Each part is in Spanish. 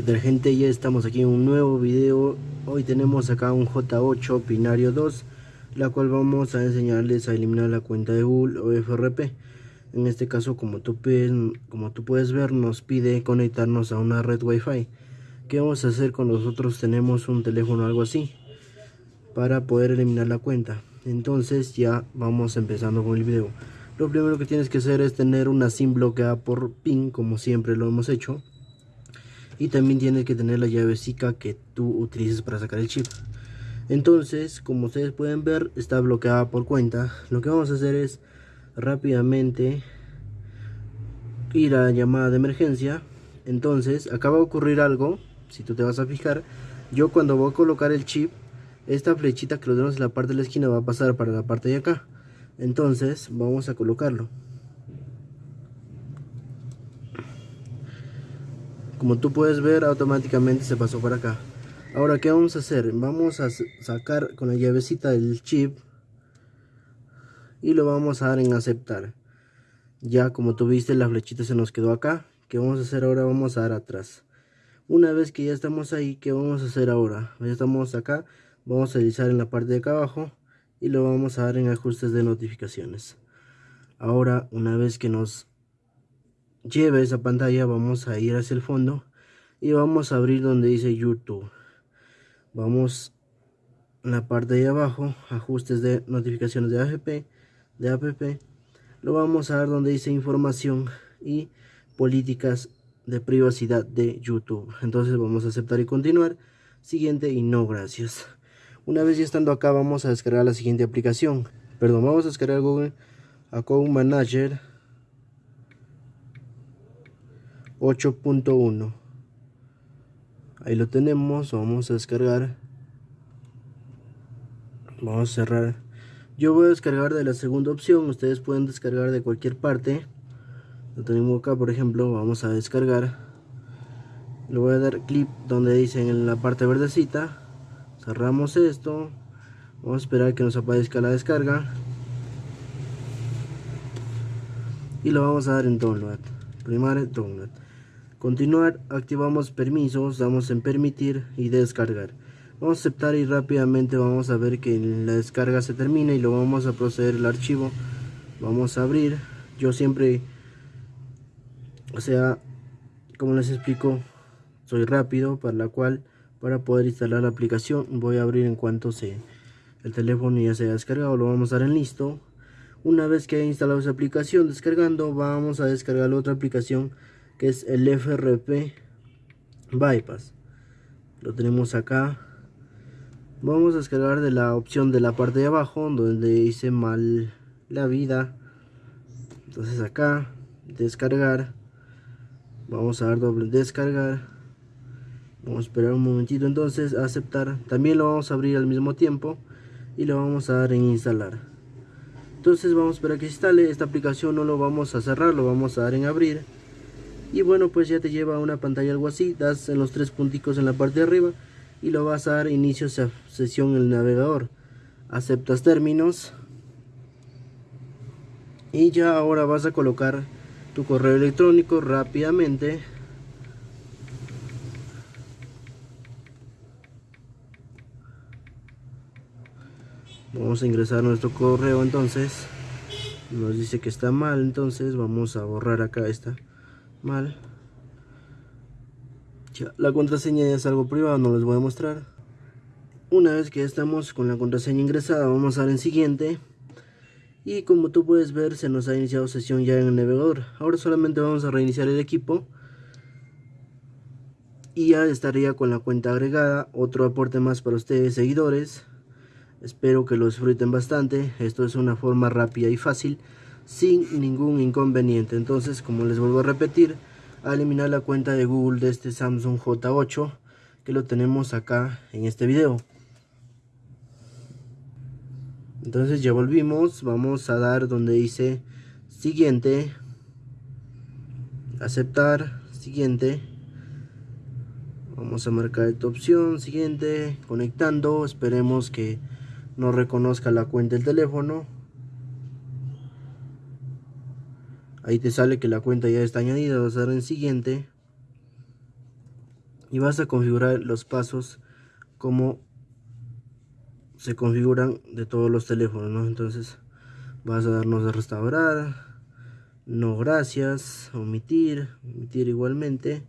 ¿Qué tal gente? Ya estamos aquí en un nuevo video. Hoy tenemos acá un J8 binario 2 La cual vamos a enseñarles a eliminar la cuenta de Google o FRP En este caso como tú, puedes, como tú puedes ver nos pide conectarnos a una red wifi. ¿Qué vamos a hacer con nosotros? Tenemos un teléfono o algo así Para poder eliminar la cuenta. Entonces ya vamos empezando con el video. Lo primero que tienes que hacer es tener una SIM bloqueada por PIN como siempre lo hemos hecho y también tienes que tener la llave SICA que tú utilices para sacar el chip. Entonces como ustedes pueden ver está bloqueada por cuenta. Lo que vamos a hacer es rápidamente ir a la llamada de emergencia. Entonces acaba de ocurrir algo si tú te vas a fijar. Yo cuando voy a colocar el chip esta flechita que lo tenemos en la parte de la esquina va a pasar para la parte de acá. Entonces vamos a colocarlo como tú puedes ver automáticamente se pasó para acá. Ahora qué vamos a hacer vamos a sacar con la llavecita del chip y lo vamos a dar en aceptar. Ya como tú viste la flechita se nos quedó acá. ¿qué vamos a hacer ahora? vamos a dar atrás. Una vez que ya estamos ahí ¿qué vamos a hacer ahora? ya estamos acá vamos a deslizar en la parte de acá abajo y lo vamos a dar en ajustes de notificaciones. Ahora una vez que nos lleve esa pantalla vamos a ir hacia el fondo y vamos a abrir donde dice YouTube. Vamos en la parte de abajo ajustes de notificaciones de APP de app lo vamos a ver donde dice información y políticas de privacidad de YouTube. Entonces vamos a aceptar y continuar. Siguiente y no gracias. Una vez ya estando acá vamos a descargar la siguiente aplicación. Perdón vamos a descargar Google Account Manager 8.1 ahí lo tenemos vamos a descargar. Vamos a cerrar. Yo voy a descargar de la segunda opción ustedes pueden descargar de cualquier parte. Lo tenemos acá por ejemplo vamos a descargar. Le voy a dar clic donde dice en la parte verdecita. Cerramos esto. Vamos a esperar que nos aparezca la descarga. Y lo vamos a dar en download primero download continuar activamos permisos damos en permitir y descargar. Vamos a aceptar y rápidamente vamos a ver que la descarga se termina y lo vamos a proceder el archivo. Vamos a abrir. Yo siempre o sea como les explico soy rápido para la cual para poder instalar la aplicación voy a abrir en cuanto se el teléfono ya se haya descargado lo vamos a dar en listo. Una vez que haya instalado esa aplicación descargando vamos a descargar la otra aplicación que es el FRP Bypass. Lo tenemos acá. Vamos a descargar de la opción de la parte de abajo donde dice mal la vida. Entonces acá descargar. Vamos a dar doble descargar. Vamos a esperar un momentito entonces aceptar. También lo vamos a abrir al mismo tiempo y lo vamos a dar en instalar. Entonces vamos a esperar que instale. Esta aplicación no lo vamos a cerrar lo vamos a dar en abrir y bueno pues ya te lleva a una pantalla algo así das en los tres punticos en la parte de arriba y lo vas a dar inicio a sesión en el navegador. Aceptas términos y ya ahora vas a colocar tu correo electrónico rápidamente. Vamos a ingresar nuestro correo entonces. Nos dice que está mal entonces vamos a borrar acá esta mal. La contraseña es algo privado no les voy a mostrar. Una vez que estamos con la contraseña ingresada vamos a dar en siguiente. Y como tú puedes ver se nos ha iniciado sesión ya en el navegador. Ahora solamente vamos a reiniciar el equipo. Y ya estaría con la cuenta agregada. Otro aporte más para ustedes seguidores. Espero que lo disfruten bastante. Esto es una forma rápida y fácil sin ningún inconveniente. Entonces como les vuelvo a repetir a eliminar la cuenta de Google de este Samsung J8 que lo tenemos acá en este video. Entonces ya volvimos. Vamos a dar donde dice siguiente. Aceptar. Siguiente. Vamos a marcar esta opción. Siguiente. Conectando. Esperemos que no reconozca la cuenta del teléfono ahí te sale que la cuenta ya está añadida vas a dar en siguiente y vas a configurar los pasos como se configuran de todos los teléfonos ¿no? entonces vas a darnos a restaurar no gracias omitir omitir igualmente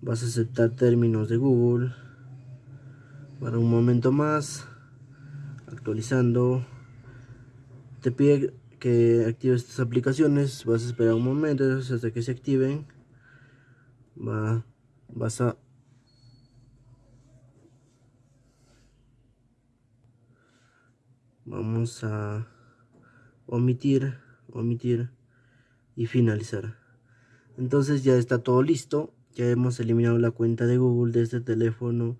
vas a aceptar términos de Google para un momento más actualizando te pide que actives estas aplicaciones vas a esperar un momento hasta que se activen va, vas a vamos a omitir omitir y finalizar entonces ya está todo listo ya hemos eliminado la cuenta de Google de este teléfono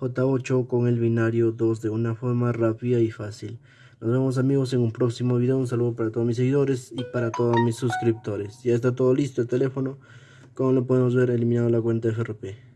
J8 con el binario 2 de una forma rápida y fácil. Nos vemos amigos en un próximo video. Un saludo para todos mis seguidores y para todos mis suscriptores. Ya está todo listo el teléfono. Como lo podemos ver, eliminado la cuenta FRP.